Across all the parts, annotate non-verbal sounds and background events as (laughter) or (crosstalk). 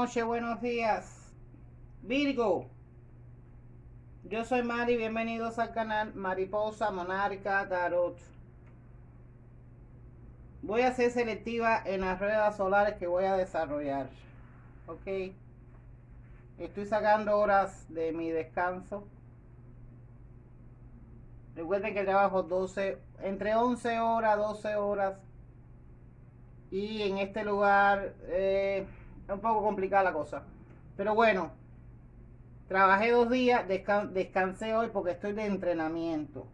buenos días. Virgo. Yo soy Mari, bienvenidos al canal Mariposa Monarca Tarot. Voy a ser selectiva en las ruedas solares que voy a desarrollar. Ok. Estoy sacando horas de mi descanso. Recuerden que trabajo 12, entre 11 horas, 12 horas. Y en este lugar eh, es un poco complicada la cosa. Pero bueno, trabajé dos días, descansé hoy porque estoy de entrenamiento.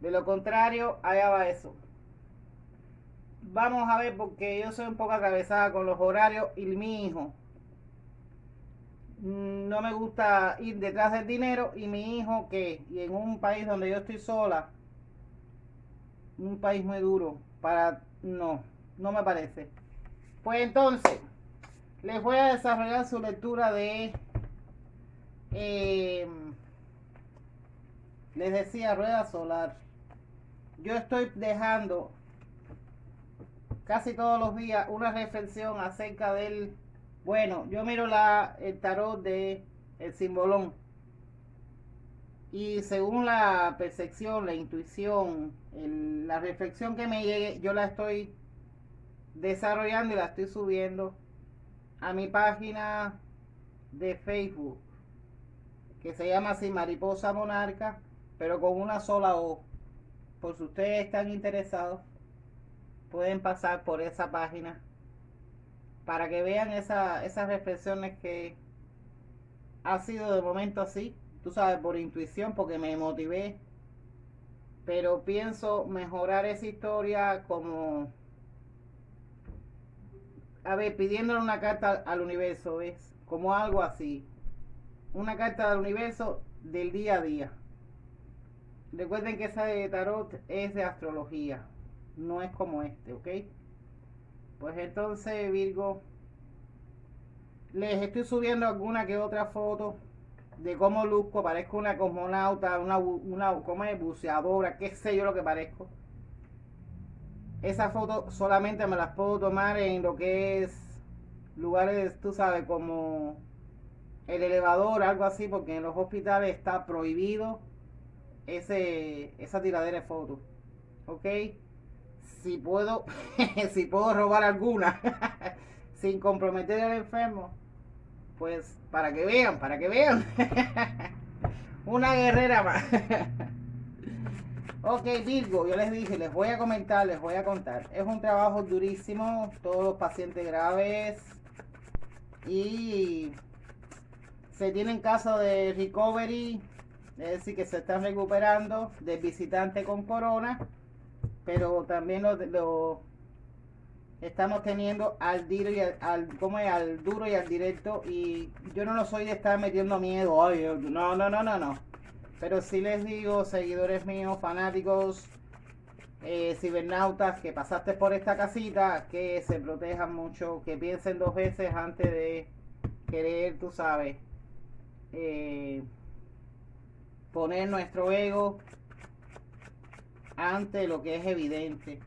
De lo contrario, allá va eso. Vamos a ver porque yo soy un poco atravesada con los horarios y mi hijo no me gusta ir detrás del dinero y mi hijo que, y en un país donde yo estoy sola, un país muy duro, para, no, no me parece. Pues entonces, les voy a desarrollar su lectura de, em, les decía, rueda solar. Yo estoy dejando casi todos los días una reflexión acerca del bueno, yo miro la, el tarot de el simbolón. Y según la percepción, la intuición, la reflexión que me llegue, yo la estoy desarrollando y la estoy subiendo a mi página de Facebook, que se llama así Mariposa Monarca, pero con una sola O. Por si ustedes están interesados, pueden pasar por esa página para que vean esas reflexiones que ha sido de momento así, tú sabes, por intuición, porque me motivé, pero pienso mejorar esa historia como, a ver, pidiéndole una carta al universo, ¿ves? Como algo así, una carta al universo del día a día. Recuerden que esa de tarot es de astrología, no es como este, ¿ok? Pues entonces, Virgo, les estoy subiendo alguna que otra foto de cómo luzco. Parezco una cosmonauta, una, una como es, buceadora, qué sé yo lo que parezco. Esa foto solamente me las puedo tomar en lo que es lugares, tú sabes, como el elevador, algo así, porque en los hospitales está prohibido ese, esa tiradera de fotos. ¿Ok? si puedo, (laughs) si puedo robar alguna (laughs) sin comprometer al enfermo, pues para que vean, para que vean. (laughs) Una guerrera más. Ok, Virgo, yo les dije, les voy a comentar, les voy a contar. Es un trabajo durísimo, todos los pacientes graves. Y se tienen casos de recovery, es decir, que se están recuperando de visitante con corona pero también lo, estamos teniendo al duro y al, directo. Y yo no lo soy de estar metiendo miedo no no no no no pero sí les digo seguidores míos fanáticos eh, cibernautas que pasaste por esta casita que se protejan mucho que piensen dos veces antes de querer tú sabes eh, poner nuestro ego ante lo que es evidente.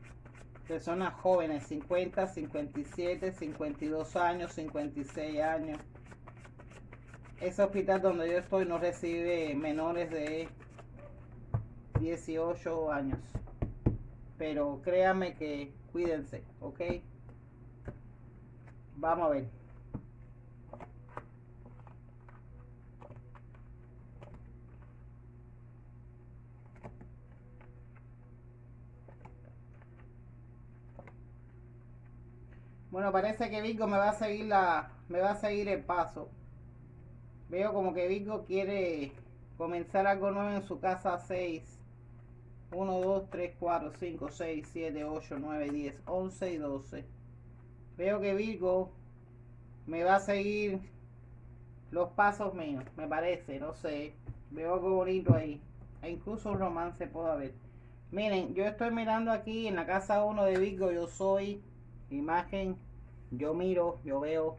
Personas jóvenes, 50, 57, 52 años, 56 años. Ese hospital donde yo estoy no recibe menores de 18 años. Pero créanme que cuídense, ¿ok? Vamos a ver. Bueno, parece que Vigo me va a seguir la, me va a seguir el paso. Veo como que Vigo quiere comenzar algo nuevo en su casa 6. 1, 2, 3, 4, 5, 6, 7, 8, 9, 10, 11 y 12. Veo que Virgo me va a seguir los pasos míos, me parece, no sé. Veo algo bonito ahí. E incluso un romance puedo haber. Miren, yo estoy mirando aquí en la casa 1 de Virgo, yo soy imagen, yo miro, yo veo,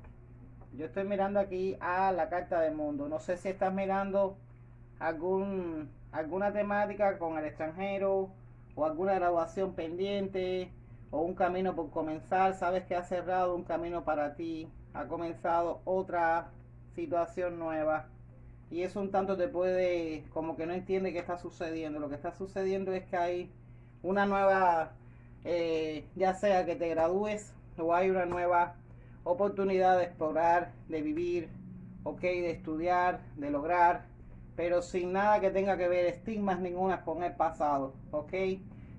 yo estoy mirando aquí a la carta del mundo. No sé si estás mirando algún alguna temática con el extranjero o alguna graduación pendiente o un camino por comenzar, sabes que has cerrado un camino para ti, ha comenzado otra situación nueva y eso un tanto te puede, como que no entiende qué está sucediendo. Lo que está sucediendo es que hay una nueva, eh, ya sea que te gradúes o hay una nueva oportunidad de explorar, de vivir, ok, de estudiar, de lograr, pero sin nada que tenga que ver estigmas ninguna con el pasado, ok.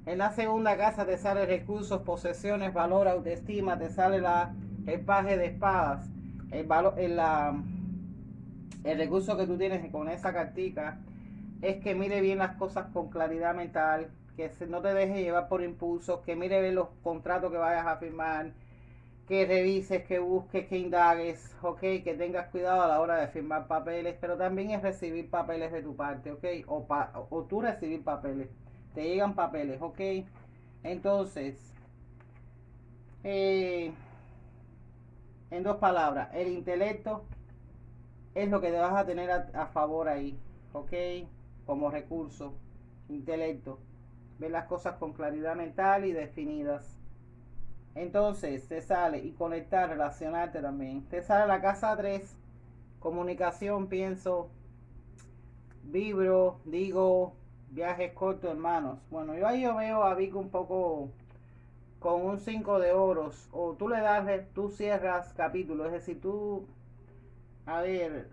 En la segunda casa te sale recursos, posesiones, valor, autoestima, te sale la, el paje de espadas, el, valor, el, la, el recurso que tú tienes con esa cartica es que mire bien las cosas con claridad mental, que no te deje llevar por impulsos, que mire bien los contratos que vayas a firmar, que revises, que busques, que indagues, ok, que tengas cuidado a la hora de firmar papeles, pero también es recibir papeles de tu parte, ok, o, o tú recibir papeles, te llegan papeles, ok, entonces, eh, en dos palabras, el intelecto es lo que te vas a tener a, a favor ahí, ok, como recurso, intelecto, ver las cosas con claridad mental y definidas entonces te sale y conectar, relacionarte también. Te sale la casa 3, comunicación, pienso, vibro, digo, viajes cortos, hermanos. Bueno, yo ahí yo veo a Vic un poco con un 5 de oros. O tú le das, tú cierras capítulo. Es decir, tú, a ver,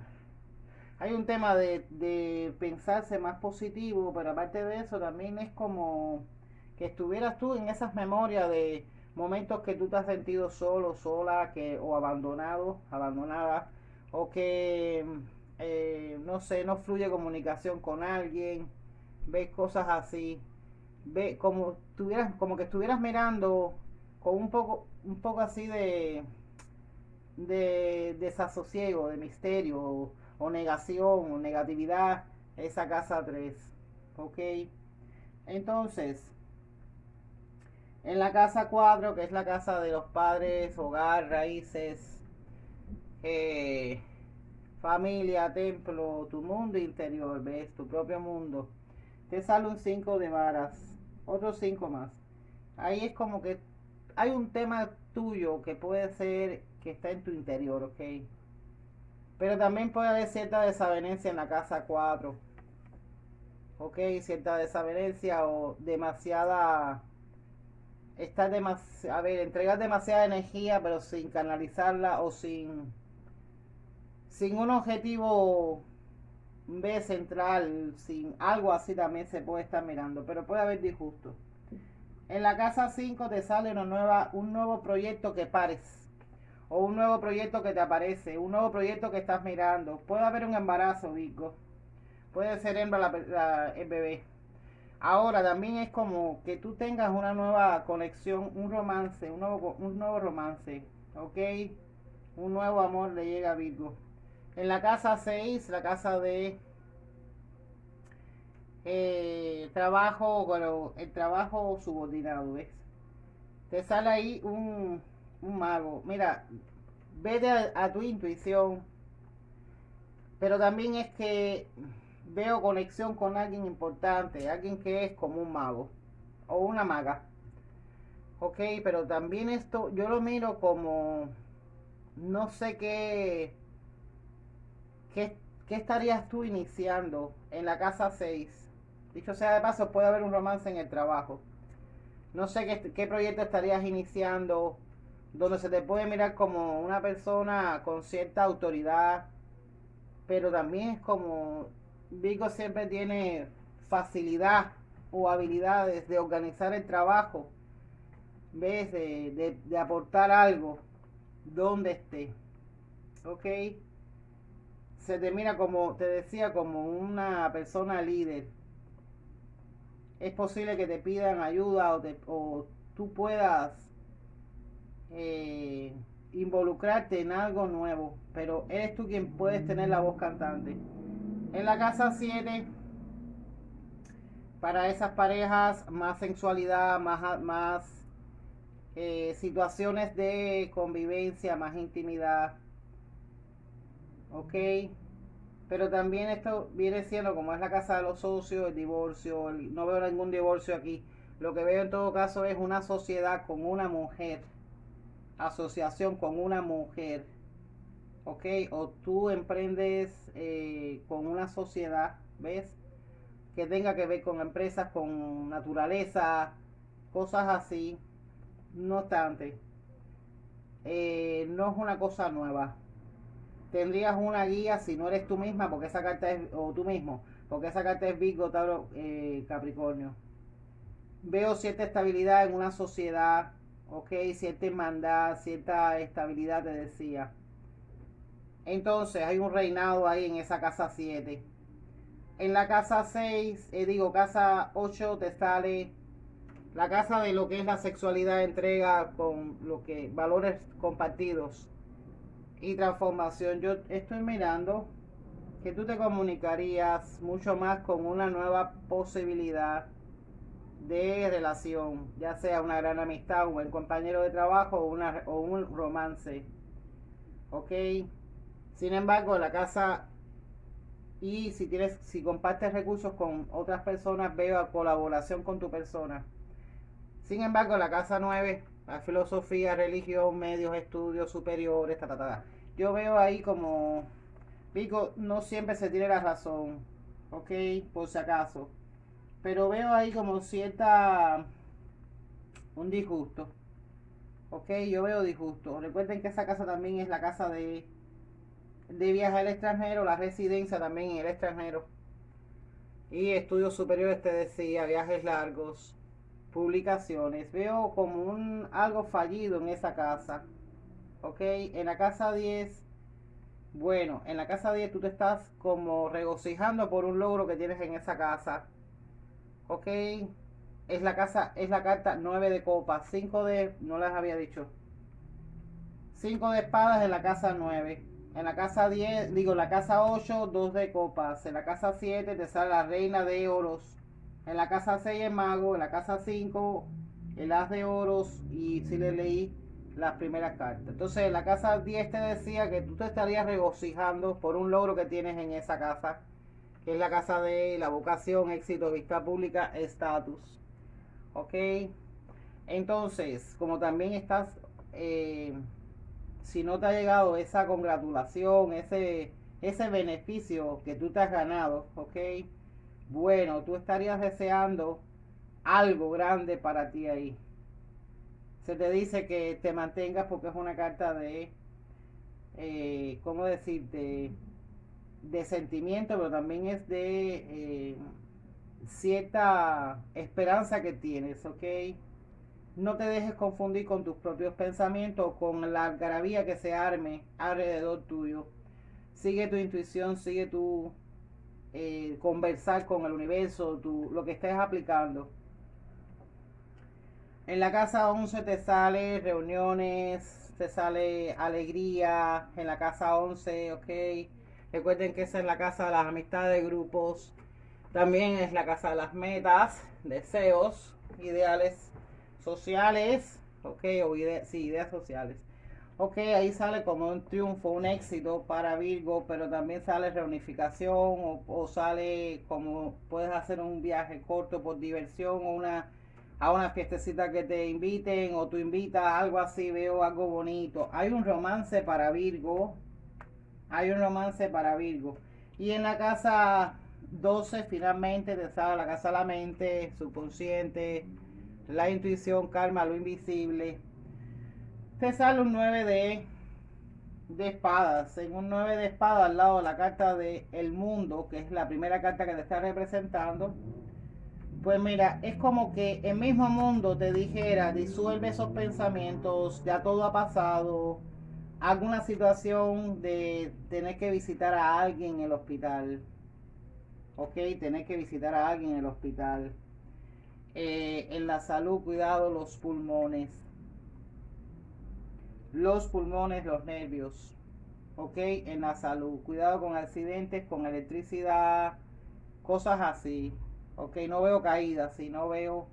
hay un tema de, de pensarse más positivo, pero aparte de eso también es como que estuvieras tú en esas memorias de momentos que tú te has sentido solo, sola, que, o abandonado, abandonada, o que, eh, no sé, no fluye comunicación con alguien, ves cosas así, ve como, tuvieras, como que estuvieras mirando con un poco, un poco así de, de desasosiego, de misterio, o, o negación, o negatividad, esa casa 3, ¿ok? Entonces, en la casa 4, que es la casa de los padres, hogar, raíces, eh, familia, templo, tu mundo interior, ves, tu propio mundo. Te sale un 5 de varas, otros 5 más. Ahí es como que hay un tema tuyo que puede ser que está en tu interior, ¿ok? Pero también puede haber cierta desavenencia en la casa 4. ¿Ok? Cierta desavenencia o demasiada está demasiado, a ver, entregar demasiada energía, pero sin canalizarla o sin, sin un objetivo B central, sin algo así también se puede estar mirando, pero puede haber disgusto. En la casa 5 te sale una nueva, un nuevo proyecto que pares, o un nuevo proyecto que te aparece, un nuevo proyecto que estás mirando. Puede haber un embarazo, Vico. Puede ser hembra la, el bebé. Ahora también es como que tú tengas una nueva conexión, un romance, un nuevo, un nuevo romance, ¿ok? Un nuevo amor le llega a Virgo. En la casa 6, la casa de eh, trabajo, bueno, el trabajo subordinado, ¿ves? Te sale ahí un, un mago. Mira, vete a tu intuición, pero también es que veo conexión con alguien importante, alguien que es como un mago o una maga. Ok, pero también esto yo lo miro como no sé qué, qué, estarías tú iniciando en la casa 6. Dicho sea de paso, puede haber un romance en el trabajo. No sé qué, qué proyecto estarías iniciando, donde se te puede mirar como una persona con cierta autoridad, pero también es como Vigo siempre tiene facilidad o habilidades de organizar el trabajo, ¿ves? De, de, aportar algo donde esté. ¿Ok? Se te mira como, te decía, como una persona líder. Es posible que te pidan ayuda o, o tú puedas eh, involucrarte en algo nuevo, pero eres tú quien puedes tener la voz cantante. En la casa 7, para esas parejas, más sensualidad, más, más eh, situaciones de convivencia, más intimidad. ¿Ok? Pero también esto viene siendo como es la casa de los socios, el divorcio. no veo ningún divorcio aquí. Lo que veo en todo caso es una sociedad con una mujer. Asociación con una mujer. ¿Ok? O tú emprendes eh, con una sociedad, ¿ves? Que tenga que ver con empresas, con naturaleza, cosas así. No obstante, eh, no es una cosa nueva. Tendrías una guía si no eres tú misma, porque esa carta es, o tú mismo, porque esa carta es Virgo, Tauro, eh, Capricornio. Veo cierta estabilidad en una sociedad, ok, cierta hermandad, cierta estabilidad, te decía. Entonces hay un reinado ahí en esa casa 7. En la casa 6, eh, digo, casa 8 te sale la casa de lo que es la sexualidad, entrega con lo que valores compartidos y transformación. Yo estoy mirando que tú te comunicarías mucho más con una nueva posibilidad de relación, ya sea una gran amistad, un buen compañero de trabajo o, una, o un romance. ¿Ok? Sin embargo, la casa y si tienes, si compartes recursos con otras personas, veo colaboración con tu persona. Sin embargo, la casa 9, la filosofía, religión, medios, estudios superiores, ta, ta, ta. Yo veo ahí como, digo, no siempre se tiene la razón, ok, por si acaso. Pero veo ahí como cierta, un disgusto. Ok, yo veo disgusto. Recuerden que esa casa también es la casa de, de viaje al extranjero, la residencia también en el extranjero. Y estudios superiores, te decía, viajes largos publicaciones. Veo como un algo fallido en esa casa. Ok, en la casa 10, bueno, en la casa 10 tú te estás como regocijando por un logro que tienes en esa casa. Ok, es la casa, es la carta 9 de copas, 5 de, no les había dicho. 5 de espadas en la casa 9. En la casa 10, digo, la casa 8, 2 de copas. En la casa 7 te sale la reina de oros en la casa 6 el mago, en la casa 5 el as de oros y si le leí las primeras cartas. Entonces en la casa 10 te decía que tú te estarías regocijando por un logro que tienes en esa casa, que es la casa de la vocación, éxito, vista pública, estatus. ¿Ok? Entonces, como también estás, eh, si no te ha llegado esa congratulación, ese, ese beneficio que tú te has ganado, ¿ok? bueno, tú estarías deseando algo grande para ti ahí. Se te dice que te mantengas porque es una carta de, eh, ¿cómo decirte? De sentimiento, pero también es de eh, cierta esperanza que tienes, ¿ok? No te dejes confundir con tus propios pensamientos o con la algarabía que se arme alrededor tuyo. Sigue tu intuición, sigue tu eh, conversar con el universo, tu, lo que estés aplicando. En la casa 11 te sale reuniones, te sale alegría. En la casa 11, ok. Recuerden que esa es la casa de las amistades, grupos. También es la casa de las metas, deseos, ideales sociales, ok, o sí, ideas sociales. Ok, ahí sale como un triunfo, un éxito para Virgo, pero también sale reunificación o, sale como puedes hacer un viaje corto por diversión o una a una fiestecita que te inviten o tú invitas algo así, veo algo bonito. Hay un romance para Virgo, hay un romance para Virgo. Y en la casa 12 finalmente te sale la casa de la mente, subconsciente, la intuición, calma, lo invisible te sale un 9 de, de espadas. En un 9 de espadas al lado de la carta de El Mundo, que es la primera carta que te está representando. Pues mira, es como que el mismo mundo te dijera, disuelve esos pensamientos, ya todo ha pasado. Alguna situación de tener que visitar a alguien en el hospital. Ok, tener que visitar a alguien en el hospital. Eh, en la salud, cuidado los pulmones los pulmones, los nervios, ¿ok? En la salud. Cuidado con accidentes, con electricidad, cosas así, ¿ok? No veo caídas, si no veo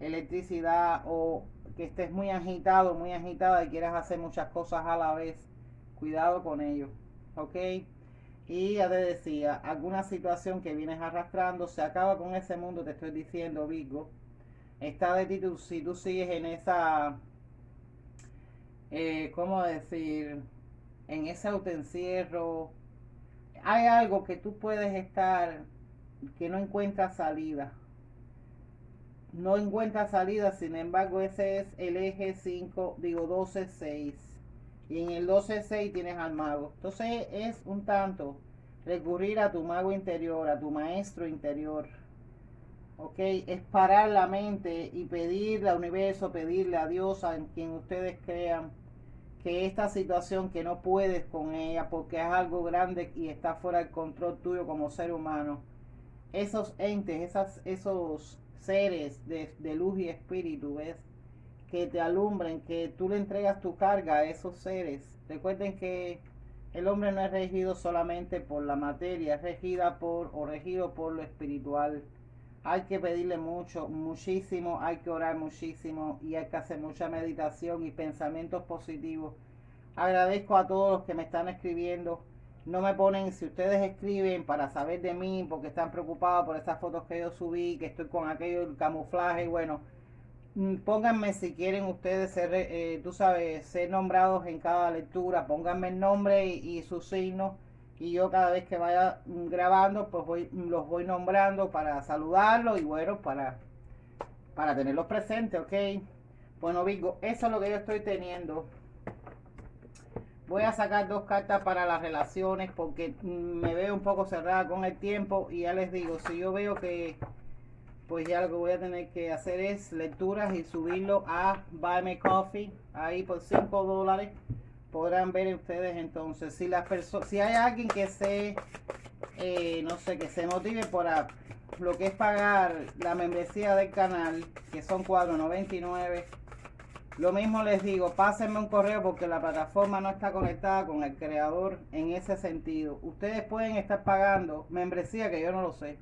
electricidad o que estés muy agitado, muy agitada y quieras hacer muchas cosas a la vez. Cuidado con ello, ¿ok? Y ya te decía, alguna situación que vienes arrastrando, se acaba con ese mundo, te estoy diciendo, Vigo. Está de ti, si tú sigues en esa eh, ¿cómo decir? en ese autoencierro, hay algo que tú puedes estar que no encuentra salida. No encuentra salida, sin embargo, ese es el eje 5, digo 12-6. Y en el 12-6 tienes al mago. Entonces es un tanto recurrir a tu mago interior, a tu maestro interior. ¿Ok? Es parar la mente y pedirle al universo, pedirle a Dios, a quien ustedes crean, que esta situación que no puedes con ella porque es algo grande y está fuera del control tuyo como ser humano, esos entes, esos seres de, de luz y espíritu, ¿ves? Que te alumbren, que tú le entregas tu carga a esos seres. Recuerden que el hombre no es regido solamente por la materia, es regida por o regido por lo espiritual. Hay que pedirle mucho, muchísimo, hay que orar muchísimo y hay que hacer mucha meditación y pensamientos positivos. Agradezco a todos los que me están escribiendo no me ponen, si ustedes escriben para saber de mí, porque están preocupados por esas fotos que yo subí, que estoy con aquello, camuflaje, bueno, pónganme si quieren ustedes ser, eh, tú sabes, ser nombrados en cada lectura, pónganme el nombre y, su signo, y yo cada vez que vaya mm, grabando, pues voy, mm, los voy nombrando para saludarlos y bueno, para, para tenerlos presentes, ¿ok? Bueno, Vigo, eso es lo que yo estoy teniendo. Voy a sacar dos cartas para las relaciones porque me veo un poco cerrada con el tiempo y ya les digo, si yo veo que pues ya lo que voy a tener que hacer es lecturas y subirlo a Buy Me Coffee, ahí por 5 dólares podrán ver ustedes entonces si las personas si hay alguien que se eh, no sé que se motive por lo que es pagar la membresía del canal que son 4.99 lo mismo les digo, pásenme un correo porque la plataforma no está conectada con el creador en ese sentido. Ustedes pueden estar pagando membresía que yo no lo sé.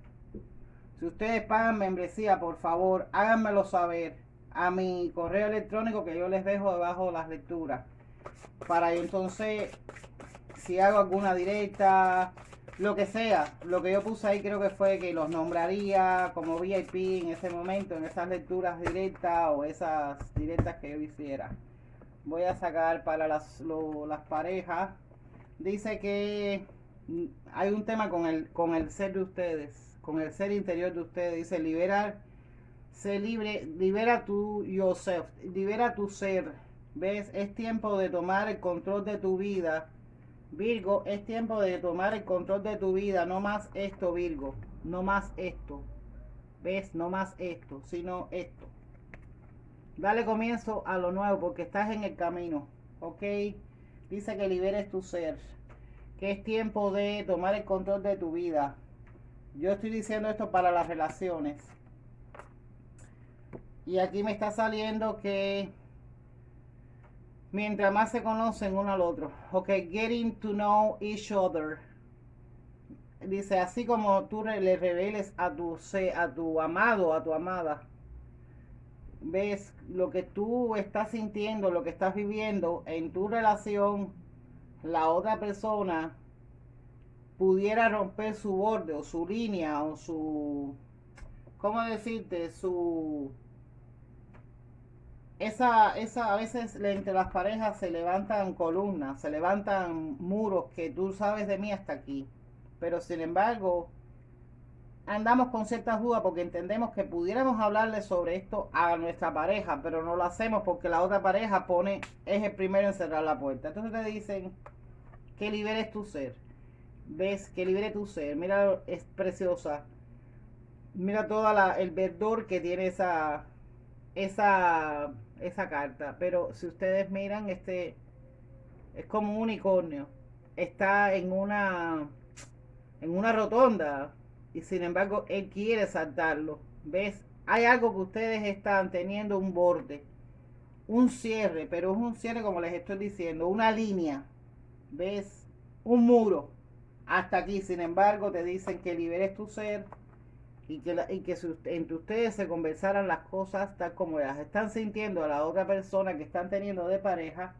Si ustedes pagan membresía, por favor, háganmelo saber a mi correo electrónico que yo les dejo debajo de las lecturas. Para entonces, si hago alguna directa, lo que sea, lo que yo puse ahí creo que fue que los nombraría como VIP en ese momento, en esas lecturas directas o esas directas que yo hiciera. Voy a sacar para las, las parejas. Dice que mm, hay un tema con el, con el ser de ustedes, con el ser interior de ustedes. Dice liberar, se libre, libera tu yourself, libera tu ser. ¿Ves? Es tiempo de tomar el control de tu vida Virgo, es tiempo de tomar el control de tu vida. No más esto, Virgo. No más esto. ¿Ves? No más esto, sino esto. Dale comienzo a lo nuevo porque estás en el camino. ¿Ok? Dice que liberes tu ser. Que es tiempo de tomar el control de tu vida. Yo estoy diciendo esto para las relaciones. Y aquí me está saliendo que mientras más se conocen uno al otro. Ok, getting to know each other. Dice, así como tú le reveles a tu, a tu amado, a tu amada, ves lo que tú estás sintiendo, lo que estás viviendo en tu relación, la otra persona pudiera romper su borde o su línea o su, ¿cómo decirte? Su esa, esa, a veces entre las parejas se levantan columnas, se levantan muros que tú sabes de mí hasta aquí. Pero sin embargo, andamos con ciertas dudas porque entendemos que pudiéramos hablarle sobre esto a nuestra pareja, pero no lo hacemos porque la otra pareja pone, es el primero en cerrar la puerta. Entonces te dicen que liberes tu ser. ¿Ves? Que libere tu ser. Mira, es preciosa. Mira todo el verdor que tiene esa, esa esa carta. Pero si ustedes miran, este es como un unicornio. Está en una en una rotonda y sin embargo él quiere saltarlo. ¿Ves? Hay algo que ustedes están teniendo un borde, un cierre, pero es un cierre como les estoy diciendo, una línea. ¿Ves? Un muro. Hasta aquí, sin embargo, te dicen que liberes tu ser y que, y que entre ustedes se conversaran las cosas tal como las están sintiendo a la otra persona que están teniendo de pareja,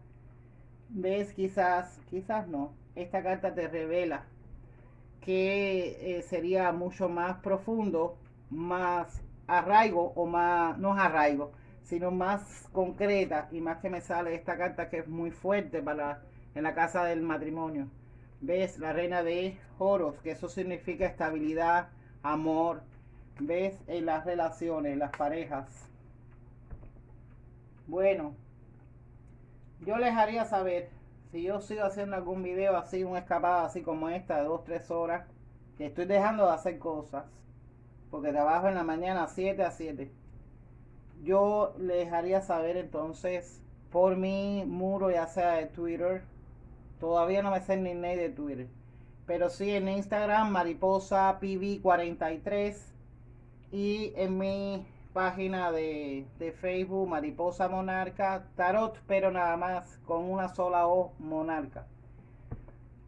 ves quizás, quizás no, esta carta te revela que eh, sería mucho más profundo, más arraigo o más, no arraigo, sino más concreta y más que me sale esta carta que es muy fuerte para en la casa del matrimonio. ¿Ves? La reina de oros, que eso significa estabilidad, amor. ¿Ves? En las relaciones, las parejas. Bueno, yo les haría saber si yo sigo haciendo algún video así, una escapada así como esta de 2-3 horas, que estoy dejando de hacer cosas, porque trabajo en la mañana 7 a 7. Yo les haría saber entonces por mi muro, ya sea de Twitter, todavía no me sé ni name de Twitter, pero sí en Instagram, mariposa pv43 y en mi página de, Facebook Mariposa Monarca Tarot, pero nada más con una sola O Monarca.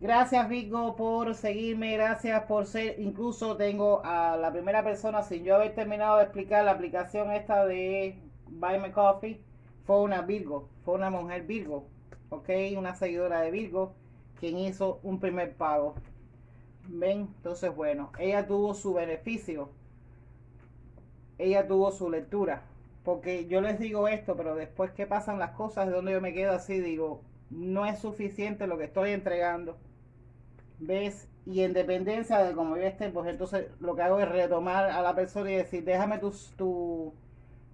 Gracias Vigo por seguirme, gracias por ser, incluso tengo a la primera persona sin yo haber terminado de explicar la aplicación esta de Buy Me Coffee, fue una Virgo, fue una mujer Virgo, ok, una seguidora de Virgo, quien hizo un primer pago. Ven, entonces bueno, ella tuvo su beneficio ella tuvo su lectura. Porque yo les digo esto, pero después que pasan las cosas, de donde yo me quedo así, digo, no es suficiente lo que estoy entregando. ¿Ves? Y en dependencia de cómo yo esté, pues entonces lo que hago es retomar a la persona y decir, déjame tu, tu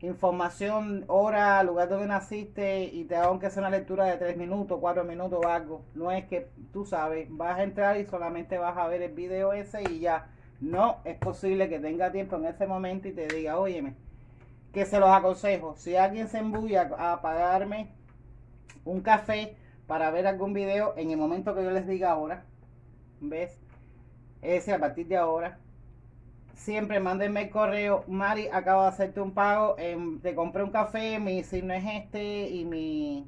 información, hora, lugar donde naciste y te hago aunque sea una lectura de tres minutos, cuatro minutos o algo. No es que tú sabes, vas a entrar y solamente vas a ver el video ese y ya no es posible que tenga tiempo en ese momento y te diga, óyeme, que se los aconsejo. Si alguien se embulla a pagarme un café para ver algún video en el momento que yo les diga ahora, ¿ves? Ese a partir de ahora, siempre mándenme el correo, Mari, acabo de hacerte un pago, te compré un café, mi signo es este y mi,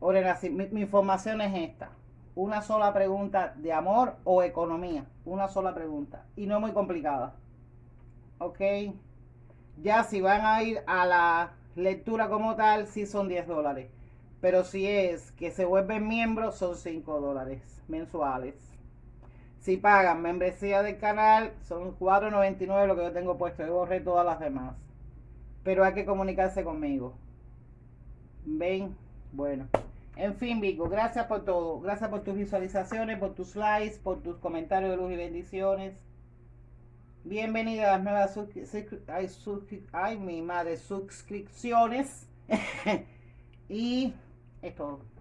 mi, mi información es esta una sola pregunta de amor o economía. Una sola pregunta. Y no muy complicada. ¿Ok? Ya si van a ir a la lectura como tal, sí son 10 dólares. Pero si es que se vuelven miembros, son 5 dólares mensuales. Si pagan membresía del canal, son 4.99 lo que yo tengo puesto. Yo borré todas las demás. Pero hay que comunicarse conmigo. ¿Ven? Bueno. En fin, Vico, gracias por todo. Gracias por tus visualizaciones, por tus likes, por tus comentarios de luz y bendiciones. Bienvenida a las nuevas ay, mi madre, suscripciones. (laughs) y es todo.